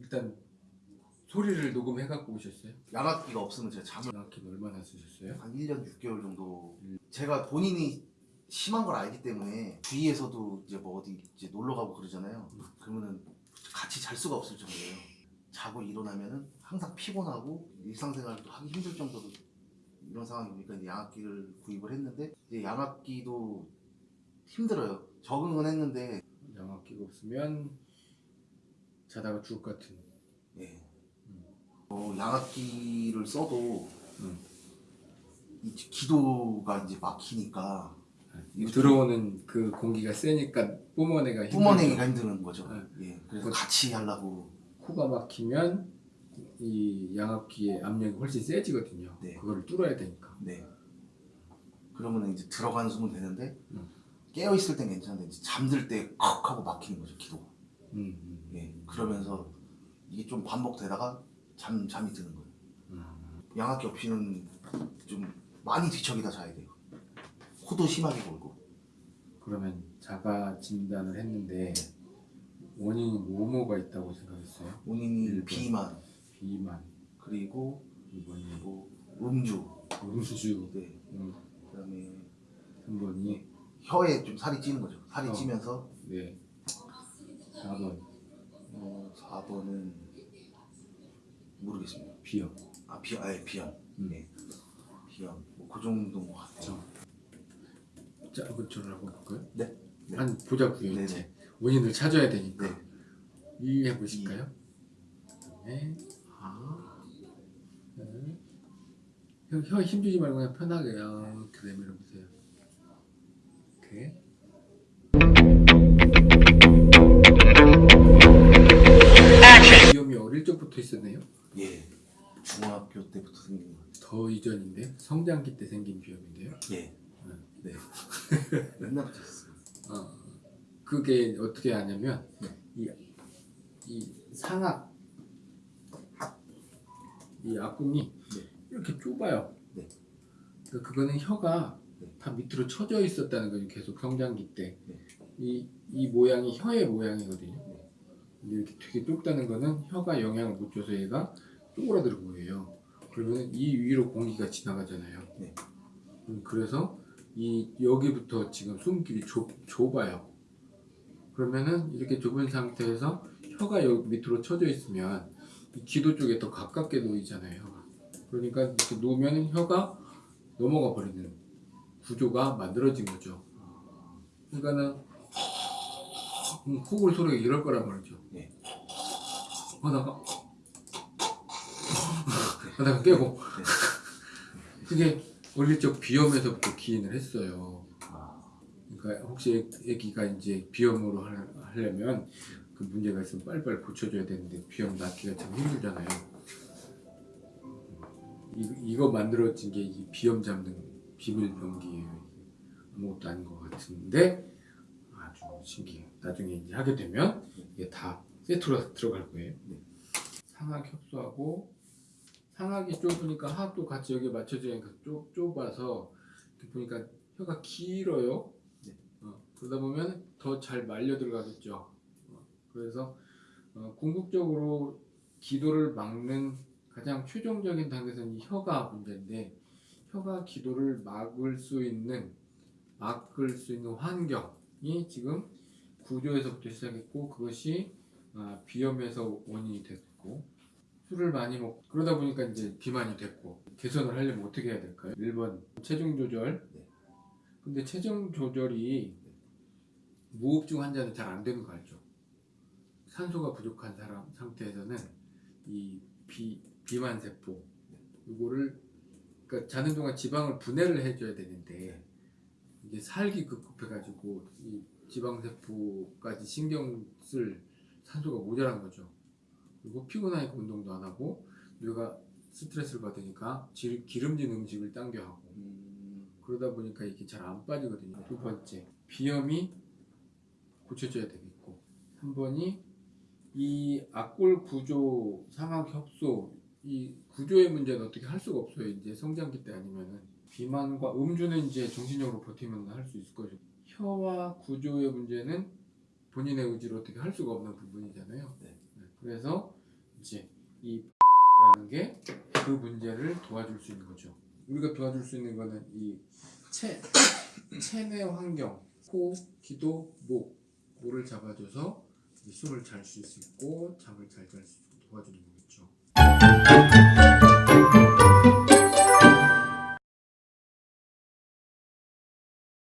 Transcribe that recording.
일단 소리를 녹음해 갖고 오셨어요? 양압기가 없으면 제가 잠을 정확히 얼마나 쓰셨어요? 한 1년 6개월 정도 제가 본인이 심한 걸 알기 때문에 주위에서도 이제 뭐 어디 이제 놀러 가고 그러잖아요 그러면은 같이 잘 수가 없을 정도예요 자고 일어나면은 항상 피곤하고 일상생활도 하기 힘들 정도로 이런 상황이 오니까 이제 양압기를 구입을 했는데 이제 양압기도 힘들어요 적응은 했는데 양압기가 없으면 자다가 죽을 것 같은 예. 어, 양압기를 써도 음. 이 기도가 이제 막히니까 들어오는 그 공기가 세니까 뿜어내가 힘들죠. 뿜어내기가 힘든 거죠. 네. 예. 그래서 같이 하려고 코가 막히면 이 양압기의 압력이 훨씬 세지거든요. 네. 그거를 뚫어야 되니까. 네. 그러면 이제 들어가는 숨은 되는데 음. 깨어 있을 땐 괜찮은데 이제 잠들 때 컥 하고 막히는 거죠 기도가. 음, 음, 예. 그러면서 이게 좀 반복되다가 잠 잠이 드는 거예요. 음. 양압기 없이는 좀 많이 뒤척이다 자야 돼요. 코도 심하게 골고. 그러면 자가 진단을 했는데 원인이 뭐뭐가 있다고 생각했어요? 원인이 일본. 비만 비만, 그리고 이번이 뭐 음주, 음주, 네. 음, 그다음에 3번이 혀에 좀 살이 찌는 거죠. 살이 어. 찌면서 네 4번 어, 4번은 모르겠습니다. 비염. 아 비염, 아 비염, 음. 네. 비염, 뭐 그 정도인 것 같아요. 자, 한번 저를 한번 볼까요? 네. 네. 한 보자고요 네네. 이제 원인을 찾아야 되니까 네. 이해해 보실까요? 네. 아. 네. 혀, 혀 힘주지 말고 그냥 편하게 이렇게 내밀어 보세요. 이렇게. 비염이 어릴 적부터 있었네요. 예. 중학교 때부터 생긴 것 같아요. 더 이전인데 성장기 때 생긴 비염인데요. 예. 음. 네. 옛날부터 있었어요. 어, 그게 어떻게 하냐면 네. 이, 이 상악 이 앞궁이 네. 이렇게 좁아요. 네. 그러니까 그거는 혀가 네. 다 밑으로 쳐져 있었다는 거죠. 계속 성장기 때. 네. 이, 이 모양이 혀의 모양이거든요. 네. 근데 이렇게 되게 좁다는 거는 혀가 영향을 못 줘서 얘가 쪼그라드는 거예요. 그러면 이 위로 공기가 지나가잖아요. 네. 음, 그래서 이 여기부터 지금 숨길이 좁, 좁아요. 그러면은 이렇게 좁은 상태에서 혀가 여기 밑으로 쳐져 있으면 이 기도 쪽에 더 가깝게 놓이잖아요. 그러니까 이렇게 놓으면 혀가 넘어가 버리는 구조가 만들어진 거죠. 그러니까는 음, 코골 소리가 이럴 거란 말이죠. 네. 하다가 하다가 깨고 그게 어릴 적 비염에서부터 기인을 했어요. 아, 그러니까 혹시 애기가 이제 비염으로 하- 하려면 그 문제가 있으면 빨리빨리 고쳐줘야 되는데 비염 낫기가 참 힘들잖아요. 이, 이거 만들어진 게 이 비염 잡는 비밀 병기예요. 아무것도 아닌 것 같은데 아주 신기해요. 나중에 이제 하게 되면 이게 다 세트로 들어갈 거예요. 네. 상악 협소하고 상악이 좁으니까 하악도 같이 여기 맞춰지니까 좁, 좁아서 보니까 혀가 길어요. 네. 어, 그러다 보면 더 잘 말려 들어가겠죠. 어, 그래서 어, 궁극적으로 기도를 막는 가장 최종적인 단계에서는 이 혀가 문제인데 혀가 기도를 막을 수 있는 막을 수 있는 환경이 지금 구조에서부터 시작했고 그것이 아, 비염에서 원인이 됐고 술을 많이 먹고 그러다 보니까 이제 비만이 됐고 개선을 하려면 어떻게 해야 될까요? 1번 체중 조절 네. 근데 체중 조절이 무호흡증 환자는 잘 안 되는 거 알죠? 산소가 부족한 사람 상태에서는 이 비, 비만 세포 이거를 그러니까 자는 동안 지방을 분해를 해줘야 되는데 이게 살기 급급해가지고 이 지방 세포까지 신경 쓸 산소가 모자란 거죠. 그리고 피곤하니까 운동도 안 하고 뇌가 스트레스를 받으니까 지- 기름진 음식을 당겨 하고 음, 그러다 보니까 이게 잘 안 빠지거든요. 두 번째 비염이 고쳐져야 되겠고 3번이 이 악골 구조, 상악 협소 이 구조의 문제는 어떻게 할 수가 없어요. 이제 성장기 때 아니면은 비만과 음주는 이제 정신적으로 버티면 할 수 있을 거죠. 혀와 구조의 문제는 본인의 의지로 어떻게 할 수가 없는 부분이잖아요. 네. 그래서 이제 이 라는 게 그 문제를 도와줄 수 있는 거죠. 우리가 도와줄 수 있는 거는 이 체, 체내 환경, 코, 기도, 목, 모를 잡아줘서 이 숨을 잘 쉴 수 있고 잠을 잘 잘 수 있고 도와주는 거겠죠.